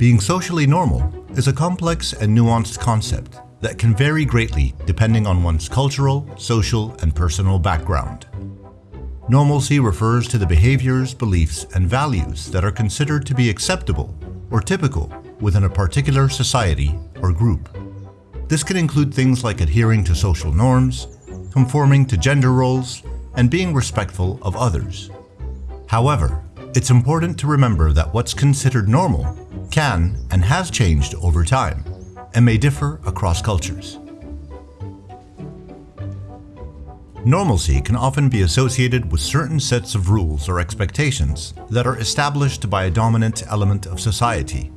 Being socially normal is a complex and nuanced concept that can vary greatly depending on one's cultural, social, and personal background. Normalcy refers to the behaviors, beliefs, and values that are considered to be acceptable or typical within a particular society or group. This can include things like adhering to social norms, conforming to gender roles, and being respectful of others. However, it's important to remember that what's considered normal can and has changed over time and may differ across cultures. Normalcy can often be associated with certain sets of rules or expectations that are established by a dominant element of society.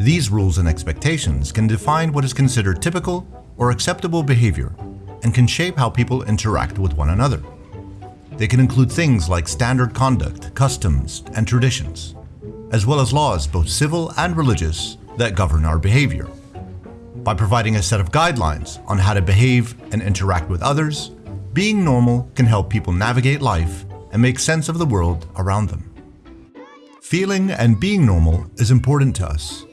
These rules and expectations can define what is considered typical or acceptable behavior and can shape how people interact with one another. They can include things like standard conduct, customs, and traditions, as well as laws both civil and religious that govern our behavior. By providing a set of guidelines on how to behave and interact with others, being normal can help people navigate life and make sense of the world around them. Feeling and being normal is important to us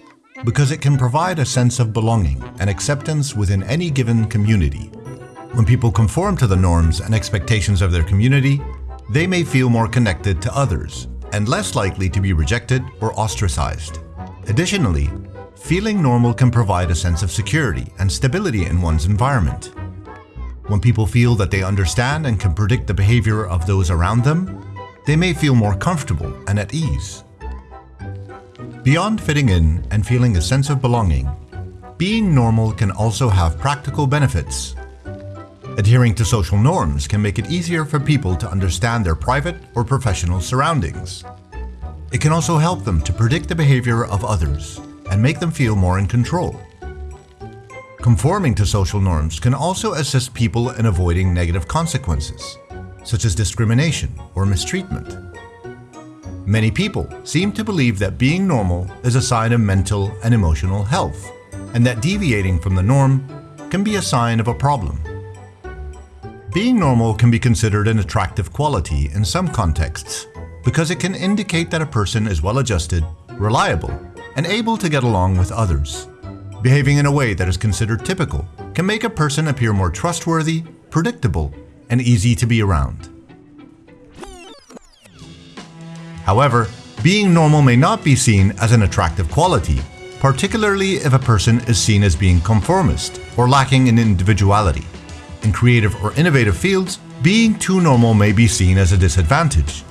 because it can provide a sense of belonging and acceptance within any given community. When people conform to the norms and expectations of their community, they may feel more connected to others and less likely to be rejected or ostracized. Additionally, feeling normal can provide a sense of security and stability in one's environment. When people feel that they understand and can predict the behavior of those around them, they may feel more comfortable and at ease. Beyond fitting in and feeling a sense of belonging, being normal can also have practical benefits. Adhering to social norms can make it easier for people to understand their private or professional surroundings. It can also help them to predict the behavior of others and make them feel more in control. Conforming to social norms can also assist people in avoiding negative consequences, such as discrimination or mistreatment. Many people seem to believe that being normal is a sign of mental and emotional health, and that deviating from the norm can be a sign of a problem. Being normal can be considered an attractive quality in some contexts because it can indicate that a person is well adjusted, reliable, and able to get along with others. Behaving in a way that is considered typical can make a person appear more trustworthy, predictable, and easy to be around. However, being normal may not be seen as an attractive quality, particularly if a person is seen as being conformist or lacking in individuality. In creative or innovative fields, being too normal may be seen as a disadvantage.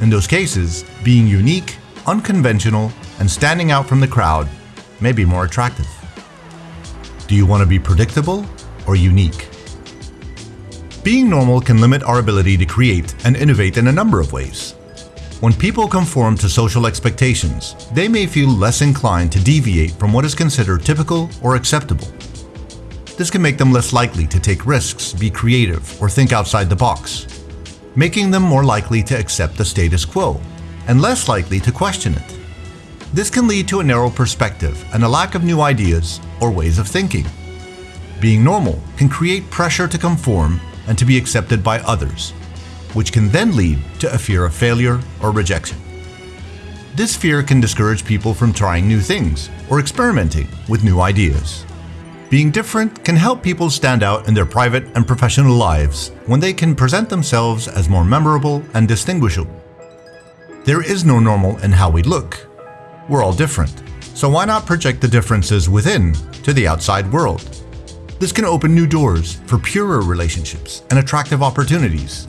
In those cases, being unique, unconventional, and standing out from the crowd may be more attractive. Do you want to be predictable or unique? Being normal can limit our ability to create and innovate in a number of ways. When people conform to social expectations, they may feel less inclined to deviate from what is considered typical or acceptable. This can make them less likely to take risks, be creative, or think outside the box, making them more likely to accept the status quo and less likely to question it. This can lead to a narrow perspective and a lack of new ideas or ways of thinking. Being normal can create pressure to conform and to be accepted by others, which can then lead to a fear of failure or rejection. This fear can discourage people from trying new things or experimenting with new ideas. Being different can help people stand out in their private and professional lives when they can present themselves as more memorable and distinguishable. There is no normal in how we look. We're all different, so why not project the differences within to the outside world? This can open new doors for purer relationships and attractive opportunities.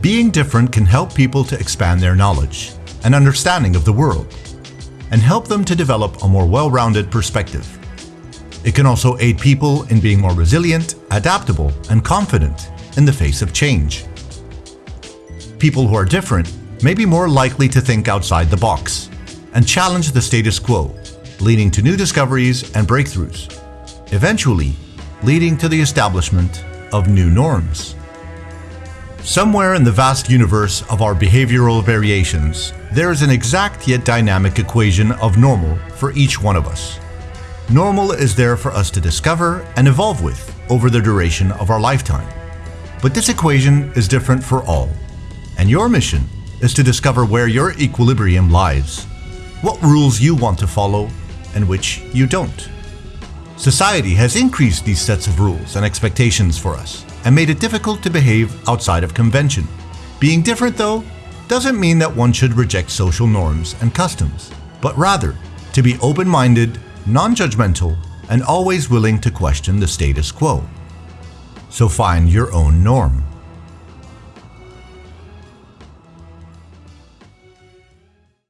Being different can help people to expand their knowledge and understanding of the world, and help them to develop a more well-rounded perspective. It can also aid people in being more resilient, adaptable, and confident in the face of change. People who are different may be more likely to think outside the box and challenge the status quo, leading to new discoveries and breakthroughs, eventually leading to the establishment of new norms. Somewhere in the vast universe of our behavioral variations, there is an exact yet dynamic equation of normal for each one of us. Normal is there for us to discover and evolve with over the duration of our lifetime. But this equation is different for all, and your mission is to discover where your equilibrium lies. what rules you want to follow and which you don't. Society has increased these sets of rules and expectations for us and made it difficult to behave outside of convention. Being different, though, doesn't mean that one should reject social norms and customs, but rather to be open minded, non judgmental, and always willing to question the status quo. So find your own norm.